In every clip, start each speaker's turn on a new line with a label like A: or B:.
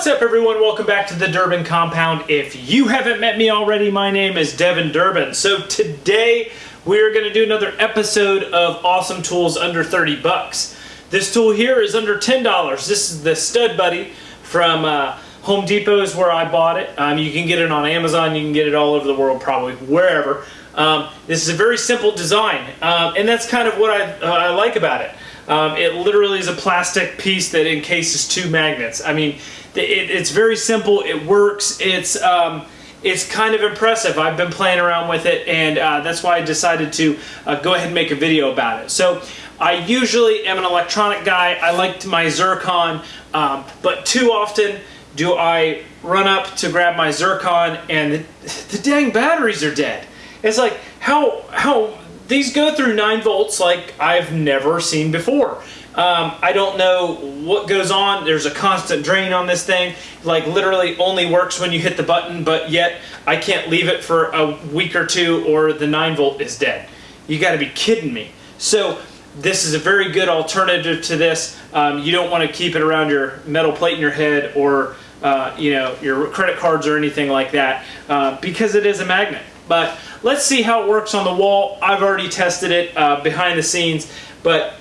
A: What's up everyone? Welcome back to the Durbin Compound. If you haven't met me already, my name is Devin Durbin. So today we're going to do another episode of Awesome Tools Under 30 bucks. This tool here is under $10. This is the Stud Buddy from uh, Home Depot is where I bought it. Um, you can get it on Amazon. You can get it all over the world, probably wherever. Um, this is a very simple design, um, and that's kind of what I, uh, I like about it. Um, it literally is a plastic piece that encases two magnets. I mean, it, it's very simple. It works. It's um, it's kind of impressive. I've been playing around with it, and uh, that's why I decided to uh, go ahead and make a video about it. So I usually am an electronic guy. I like my Zircon, um, but too often do I run up to grab my Zircon and the, the dang batteries are dead. It's like, how, how, these go through 9 volts like I've never seen before. Um, I don't know what goes on. There's a constant drain on this thing. Like literally only works when you hit the button, but yet I can't leave it for a week or two or the 9 volt is dead. You got to be kidding me. So this is a very good alternative to this. Um, you don't want to keep it around your metal plate in your head or uh, you know your credit cards or anything like that uh, because it is a magnet. But let's see how it works on the wall. I've already tested it uh, behind the scenes, but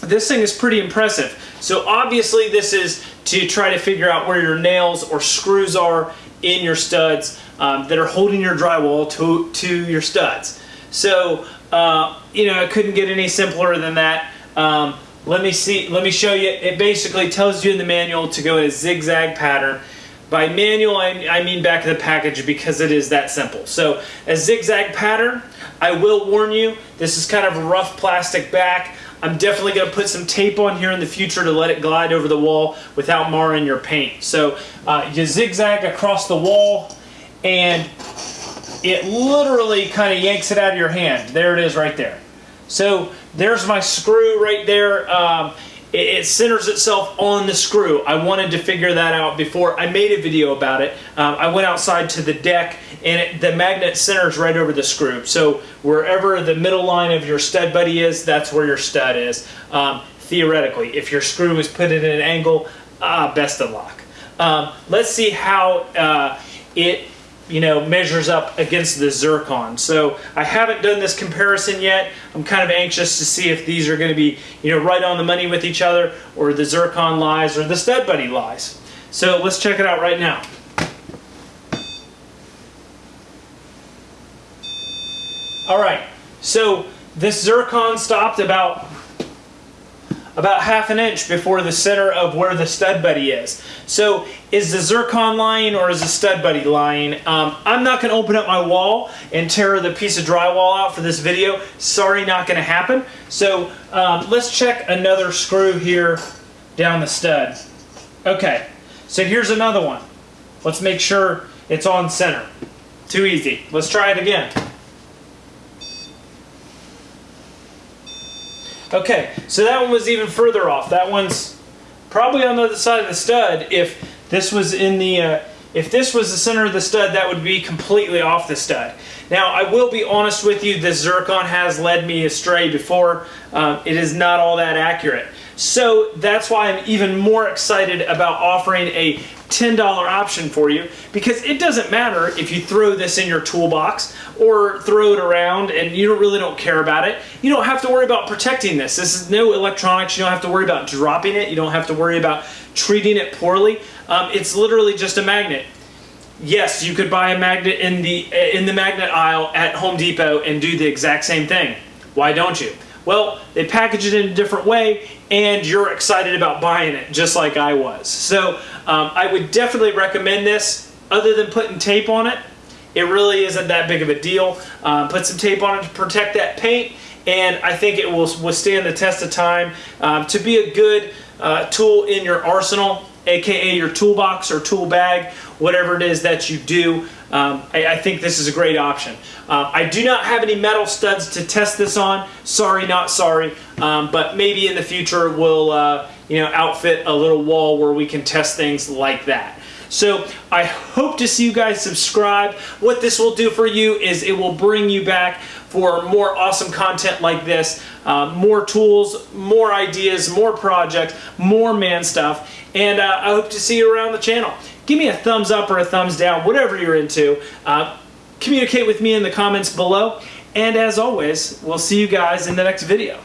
A: this thing is pretty impressive. So obviously this is to try to figure out where your nails or screws are in your studs um, that are holding your drywall to, to your studs. So, uh, you know, it couldn't get any simpler than that. Um, let me see, let me show you. It basically tells you in the manual to go in a zigzag pattern. By manual, I, I mean back of the package because it is that simple. So a zigzag pattern, I will warn you, this is kind of a rough plastic back. I'm definitely going to put some tape on here in the future to let it glide over the wall without marring your paint. So uh, you zigzag across the wall and it literally kind of yanks it out of your hand. There it is right there. So there's my screw right there. Um, it, centers itself on the screw. I wanted to figure that out before I made a video about it. Um, I went outside to the deck and it, the magnet centers right over the screw. So wherever the middle line of your stud buddy is, that's where your stud is. Um, theoretically, if your screw is put at an angle, ah, best of luck. Um, let's see how uh, it you know, measures up against the zircon. So I haven't done this comparison yet. I'm kind of anxious to see if these are going to be, you know, right on the money with each other or the zircon lies or the stud buddy lies. So let's check it out right now. All right, so this zircon stopped about about half an inch before the center of where the stud buddy is. So is the zircon lying or is the stud buddy lying? Um, I'm not going to open up my wall and tear the piece of drywall out for this video. Sorry, not going to happen. So um, let's check another screw here down the stud. Okay, so here's another one. Let's make sure it's on center. Too easy. Let's try it again. Okay, so that one was even further off. That one's probably on the other side of the stud. If this was in the, uh, if this was the center of the stud, that would be completely off the stud. Now, I will be honest with you, the Zircon has led me astray before. Um, it is not all that accurate. So that's why I'm even more excited about offering a $10 option for you because it doesn't matter if you throw this in your toolbox or throw it around and you really don't care about it. You don't have to worry about protecting this. This is no electronics. You don't have to worry about dropping it. You don't have to worry about treating it poorly. Um, it's literally just a magnet. Yes, you could buy a magnet in the in the magnet aisle at Home Depot and do the exact same thing. Why don't you? Well, they package it in a different way and you're excited about buying it just like I was. So um, I would definitely recommend this other than putting tape on it. It really isn't that big of a deal. Um, put some tape on it to protect that paint and I think it will withstand the test of time um, to be a good uh, tool in your arsenal aka your toolbox or tool bag, whatever it is that you do. Um, I, I, think this is a great option. Uh, I do not have any metal studs to test this on. Sorry, not sorry. Um, but maybe in the future we'll uh, you know, outfit a little wall where we can test things like that. So I hope to see you guys subscribe. What this will do for you is it will bring you back for more awesome content like this, uh, more tools, more ideas, more projects, more man stuff, and uh, I hope to see you around the channel. Give me a thumbs up or a thumbs down, whatever you're into. Uh, communicate with me in the comments below, and as always, we'll see you guys in the next video.